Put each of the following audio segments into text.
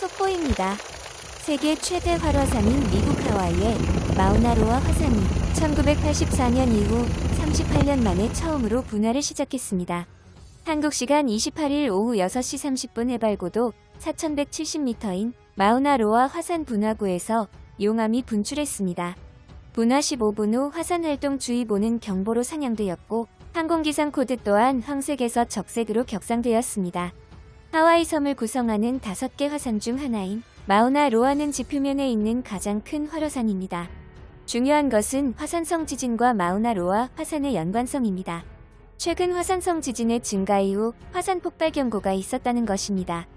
속보입니다. 세계 최대 활화산인 미국 하와이의 마우나로아 화산이 1984년 이후 38년 만에 처음으로 분화를 시작했습니다. 한국 시간 28일 오후 6시 30분 해발고도 4170m인 마우나로아 화산 분화구에서 용암이 분출했습니다. 분화 15분 후 화산활동주의보는 경보로 상향되었고 항공기상 코드 또한 황색에서 적색으로 격상되었습니다. 하와이 섬을 구성하는 5개 화산 중 하나인 마우나 로아는 지표면에 있는 가장 큰 활화산입니다. 중요한 것은 화산성 지진과 마우나 로아 화산의 연관성입니다. 최근 화산성 지진의 증가 이후 화산 폭발 경고가 있었다는 것입니다.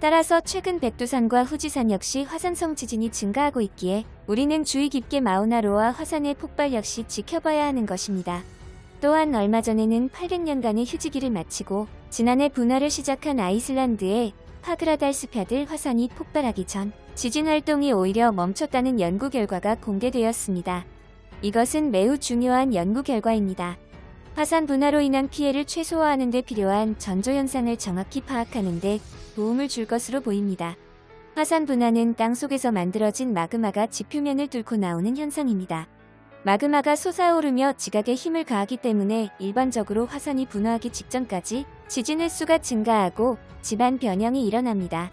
따라서 최근 백두산과 후지산 역시 화산성 지진이 증가하고 있기에 우리는 주의 깊게 마우나로아 화산의 폭발 역시 지켜봐야 하는 것입니다. 또한 얼마 전에는 800년간의 휴지기를 마치고 지난해 분화를 시작한 아이슬란드의 파그라달스펴들 화산이 폭발하기 전 지진 활동이 오히려 멈췄다는 연구 결과가 공개되었습니다. 이것은 매우 중요한 연구 결과입니다. 화산 분화로 인한 피해를 최소화하는 데 필요한 전조현상을 정확히 파악하는 데 도움을 줄 것으로 보입니다. 화산 분화는 땅속에서 만들어진 마그마가 지표면을 뚫고 나오는 현상입니다. 마그마가 솟아오르며 지각에 힘을 가하기 때문에 일반적으로 화산이 분화하기 직전까지 지진 횟수가 증가하고 집안 변형이 일어납니다.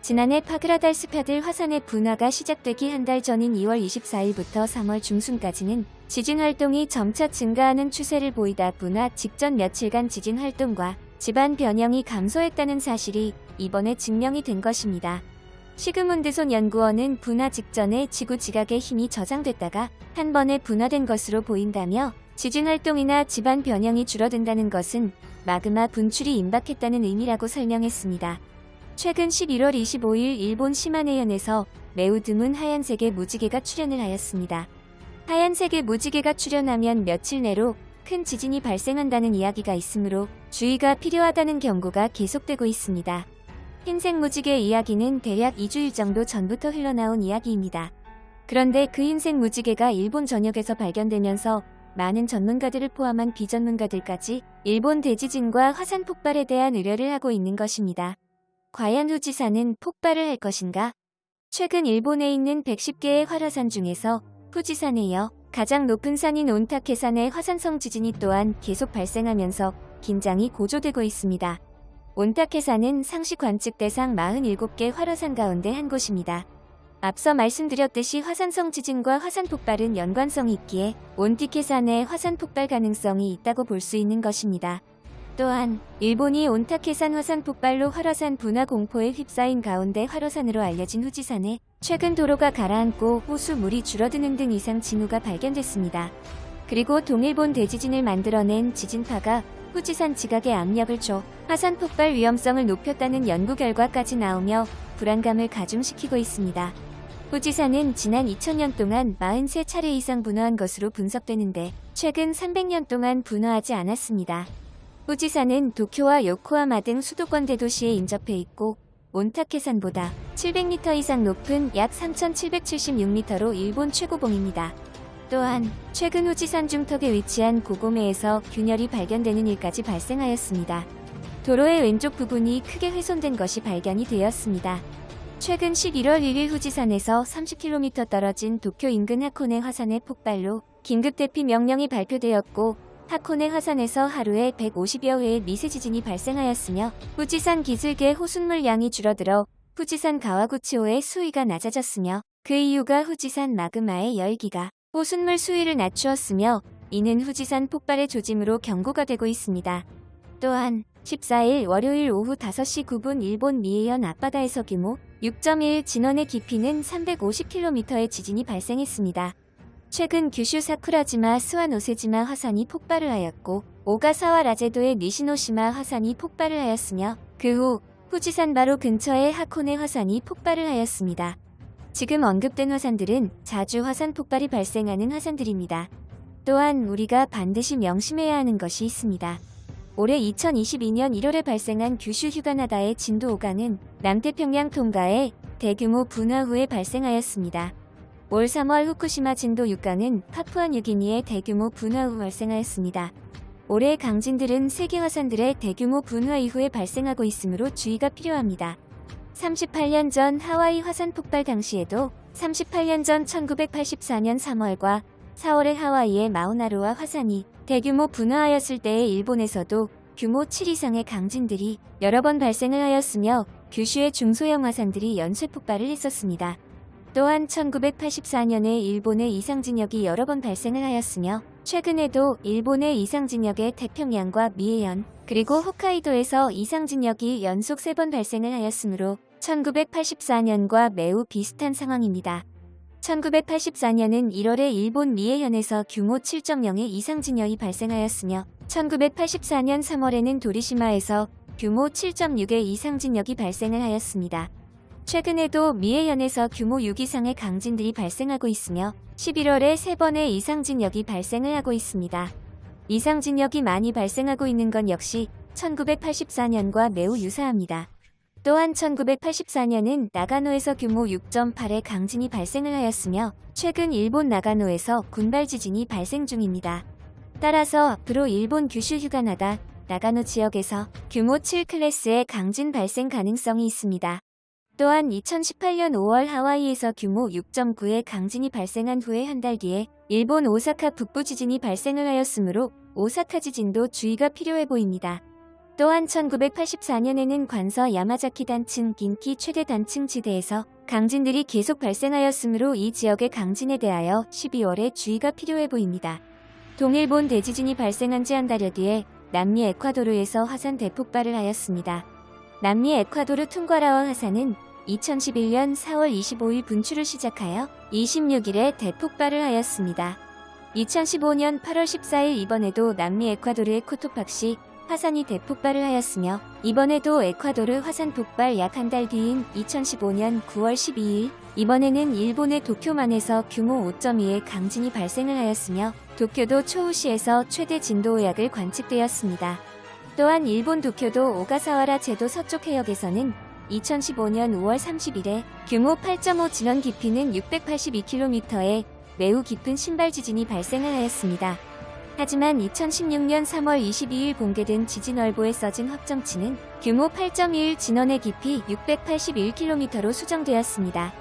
지난해 파그라달 스파들 화산의 분화가 시작되기 한 달 전인 2월 24일부터 3월 중순까지는 지진 활동이 점차 증가하는 추세를 보이다 분화 직전 며칠간 지진 활동과 집안 변형이 감소했다는 사실이 이번에 증명이 된 것입니다. 시그문드손 연구원은 분화 직전에 지구 지각의 힘이 저장됐다가 한 번에 분화된 것으로 보인다며 지진 활동이나 집안 변형이 줄어든다는 것은 마그마 분출이 임박했다는 의미라고 설명했습니다. 최근 11월 25일 일본 시마네현에서 매우 드문 하얀색의 무지개가 출현을 하였습니다. 하얀색의 무지개가 출현하면 며칠 내로 큰 지진이 발생한다는 이야기가 있으므로 주의가 필요하다는 경고가 계속되고 있습니다. 흰색 무지개 이야기는 대략 2주일 정도 전부터 흘러나온 이야기입니다. 그런데 그 흰색 무지개가 일본 전역에서 발견되면서 많은 전문가들을 포함한 비전문가들까지 일본 대지진과 화산 폭발에 대한 우려를 하고 있는 것입니다. 과연 후지산은 폭발을 할 것인가? 최근 일본에 있는 110개의 활화산 중에서 후지산에 이어 가장 높은 산인 온타케산의 화산성 지진이 또한 계속 발생하면서 긴장이 고조되고 있습니다. 온타케산은 상시 관측 대상 47개 활화산 가운데 한 곳입니다. 앞서 말씀드렸듯이 화산성 지진과 화산 폭발은 연관성이 있기에 온티케산의 화산 폭발 가능성이 있다고 볼 수 있는 것입니다. 또한 일본이 온타케산 화산 폭발로 활화산 분화 공포에 휩싸인 가운데 활화산으로 알려진 후지산에 최근 도로가 가라앉고 호수 물이 줄어드는 등 이상 징후가 발견됐습니다. 그리고 동일본 대지진을 만들어낸 지진파가 후지산 지각에 압력을 줘 화산 폭발 위험성을 높였다는 연구 결과까지 나오며 불안감을 가중시키고 있습니다. 후지산은 지난 2000년 동안 43차례 이상 분화한 것으로 분석되는데 최근 300년 동안 분화하지 않았습니다. 후지산은 도쿄와 요코하마 등 수도권 대도시에 인접해 있고 온타케산보다 700m 이상 높은 약 3776m로 일본 최고봉입니다. 또한 최근 후지산 중턱에 위치한 고고메에서 균열이 발견되는 일까지 발생하였습니다. 도로의 왼쪽 부분이 크게 훼손된 것이 발견이 되었습니다. 최근 11월 1일 후지산에서 30km 떨어진 도쿄 인근 하코네 화산의 폭발로 긴급 대피 명령이 발표되었고 하코네 화산에서 하루에 150여 회의 미세 지진이 발생하였으며 후지산 기슭의 호순물 양이 줄어들어 후지산 가와구치호의 수위가 낮아졌으며 그 이유가 후지산 마그마의 열기가 호순물 수위를 낮추었으며 이는 후지산 폭발의 조짐으로 경고가 되고 있습니다. 또한 14일 월요일 오후 5시 9분 일본 미에현 앞바다에서 규모 6.1 진원의 깊이는 350km의 지진이 발생했습니다. 최근 규슈 사쿠라지마 스와노세지마 화산이 폭발을 하였고 오가사와 라제도의 니시노시마 화산이 폭발을 하였으며 그 후 후지산 바로 근처의 하코네 화산이 폭발을 하였습니다. 지금 언급된 화산들은 자주 화산 폭발이 발생하는 화산들입니다. 또한 우리가 반드시 명심해야 하는 것이 있습니다. 올해 2022년 1월에 발생한 규슈 휴가나다의 진도 5강은 남태평양 통가에 대규모 분화 후에 발생하였습니다. 올 3월 후쿠시마 진도 6강은 파푸아뉴기니의 대규모 분화 후 발생하였습니다. 올해 강진들은 세계 화산들의 대규모 분화 이후에 발생하고 있으므로 주의가 필요합니다. 38년 전 하와이 화산 폭발 당시에도 38년 전 1984년 3월과 4월에 하와이의 마우나로아 화산이 대규모 분화하였을 때에 일본에서도 규모 7 이상의 강진들이 여러 번 발생을 하였으며 규슈의 중소형 화산들이 연쇄 폭발을 했었습니다. 또한 1984년에 일본의 이상진역이 여러 번 발생을 하였으며 최근에도 일본의 이상진역의 태평양과 미해현 그리고 홋카이도에서 이상진역이 연속 3번 발생을 하였으므로 1984년과 매우 비슷한 상황입니다. 1984년은 1월에 일본 미해현에서 규모 7.0의 이상진역이 발생하였으며 1984년 3월에는 도리시마에서 규모 7.6의 이상진역이 발생을 하였습니다. 최근에도 미해현에서 규모 6 이상의 강진들이 발생하고 있으며 11월에 3번의 이상진역이 발생을 하고 있습니다. 이상진역이 많이 발생하고 있는 건 역시 1984년과 매우 유사합니다. 또한 1984년은 나가노에서 규모 6.8의 강진이 발생을 하였으며 최근 일본 나가노에서 군발 지진이 발생 중입니다. 따라서 앞으로 일본 규슈 휴가나다 나가노 지역에서 규모 7 클래스의 강진 발생 가능성이 있습니다. 또한 2018년 5월 하와이에서 규모 6.9의 강진이 발생한 후에 한 달 뒤에 일본 오사카 북부 지진이 발생을 하였으므로 오사카 지진도 주의가 필요해 보입니다. 또한 1984년에는 관서 야마자키 단층 긴키 최대 단층 지대에서 강진들이 계속 발생하였으므로 이 지역의 강진에 대하여 12월에 주의가 필요해 보입니다. 동일본 대지진이 발생한 지 한 달여 뒤에 남미 에콰도르에서 화산 대폭발을 하였습니다. 남미 에콰도르 퉁과라와 화산은 2011년 4월 25일 분출을 시작하여 26일에 대폭발을 하였습니다. 2015년 8월 14일 이번에도 남미 에콰도르의 코토팍시 화산이 대폭발을 하였으며 이번에도 에콰도르 화산 폭발 약 한 달 뒤인 2015년 9월 12일 이번에는 일본의 도쿄만에서 규모 5.2의 강진이 발생을 하였으며 도쿄도 초우시에서 최대 진도 오약을 관측되었습니다. 또한 일본 도쿄도 오가사와라 제도 서쪽 해역에서는 2015년 5월 30일에 규모 8.5 진원 깊이는 682km의 매우 깊은 신발 지진이 발생을 하였습니다. 하지만 2016년 3월 22일 공개된 지진얼보에 써진 확정치는 규모 8.1 진원의 깊이 681km로 수정되었습니다.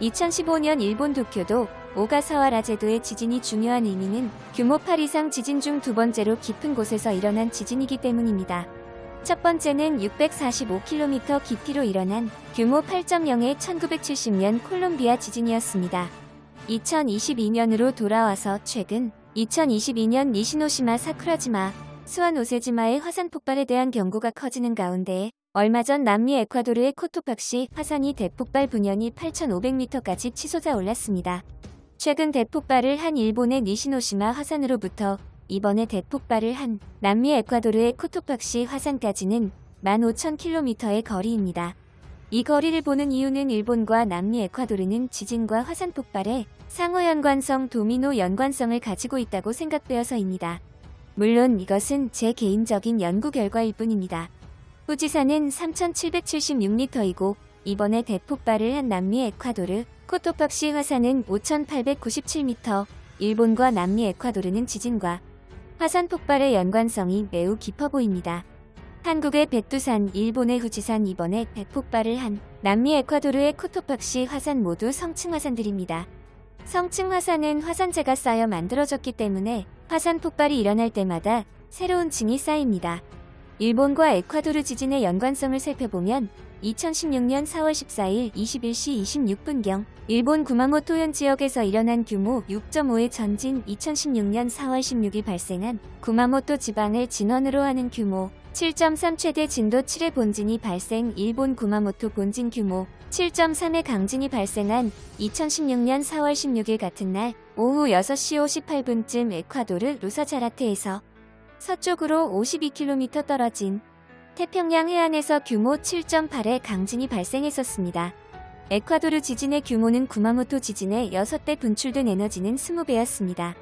2015년 일본 도쿄도 오가사와 라 제도의 지진이 중요한 의미는 규모 8 이상 지진 중 두 번째로 깊은 곳에서 일어난 지진이기 때문입니다. 첫 번째는 645km 깊이로 일어난 규모 8.0의 1970년 콜롬비아 지진이었습니다. 2022년으로 돌아와서 최근 2022년 니시노시마 사쿠라지마, 수완 오세지마의 화산 폭발에 대한 경고가 커지는 가운데 얼마 전 남미 에콰도르의 코토팍시 화산이 대폭발 분연이 8,500m까지 치솟아 올랐습니다. 최근 대폭발을 한 일본의 니시노시마 화산으로부터 이번에 대폭발을 한 남미 에콰도르의 코토팍시 화산까지는 15,000km의 거리입니다. 이 거리를 보는 이유는 일본과 남미 에콰도르는 지진과 화산 폭발에 상호 연관성 도미노 연관성을 가지고 있다고 생각되어서입니다. 물론 이것은 제 개인적인 연구 결과일 뿐입니다. 후지산은 3,776m이고 이번에 대폭발을 한 남미 에콰도르 코토팍시 화산은 5,897m, 일본과 남미 에콰도르는 지진과 화산 폭발의 연관성이 매우 깊어 보입니다. 한국의 백두산, 일본의 후지산 이번에 대폭발을 한 남미 에콰도르의 코토팍시 화산 모두 성층 화산들입니다. 성층 화산은 화산재가 쌓여 만들어졌기 때문에 화산 폭발이 일어날 때마다 새로운 층이 쌓입니다. 일본과 에콰도르 지진의 연관성을 살펴보면 2016년 4월 14일 21시 26분경 일본 구마모토현 지역에서 일어난 규모 6.5의 전진 2016년 4월 16일 발생한 구마모토 지방을 진원으로 하는 규모 7.3 최대 진도 7의 본진이 발생 일본 구마모토 본진 규모 7.3의 강진이 발생한 2016년 4월 16일 같은 날 오후 6시 58분쯤 에콰도르 루사자라테에서 서쪽으로 52km 떨어진 태평양 해안에서 규모 7.8의 강진이 발생했었습니다. 에콰도르 지진의 규모는 구마모토 지진의 6배 분출된 에너지는 20배였습니다.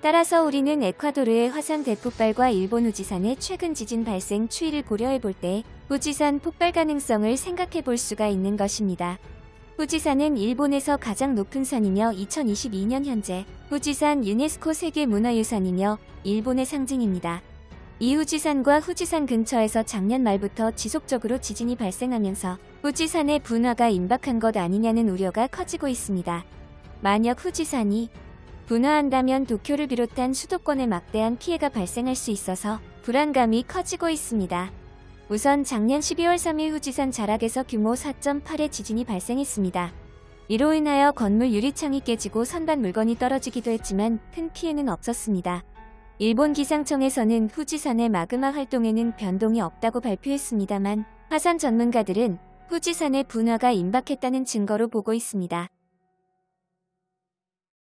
따라서 우리는 에콰도르의 화산 대폭발과 일본 우지산의 최근 지진 발생 추이를 고려해 볼때 후지산 폭발 가능성을 생각해 볼 수가 있는 것입니다. 후지산은 일본에서 가장 높은 산이며 2022년 현재 후지산 유네스코 세계문화유산이며 일본의 상징입니다. 이후지산과 후지산 근처에서 작년 말부터 지속적으로 지진이 발생하면서 후지산의 분화가 임박한 것 아니냐는 우려가 커지고 있습니다. 만약 후지산이 분화한다면 도쿄를 비롯한 수도권에 막대한 피해가 발생할 수 있어서 불안감이 커지고 있습니다. 우선 작년 12월 3일 후지산 자락에서 규모 4.8의 지진이 발생했습니다. 이로 인하여 건물 유리창이 깨지고 선반 물건이 떨어지기도 했지만 큰 피해는 없었습니다. 일본 기상청에서는 후지산의 마그마 활동에는 변동이 없다고 발표했습니다만 화산 전문가들은 후지산의 분화가 임박했다는 증거로 보고 있습니다.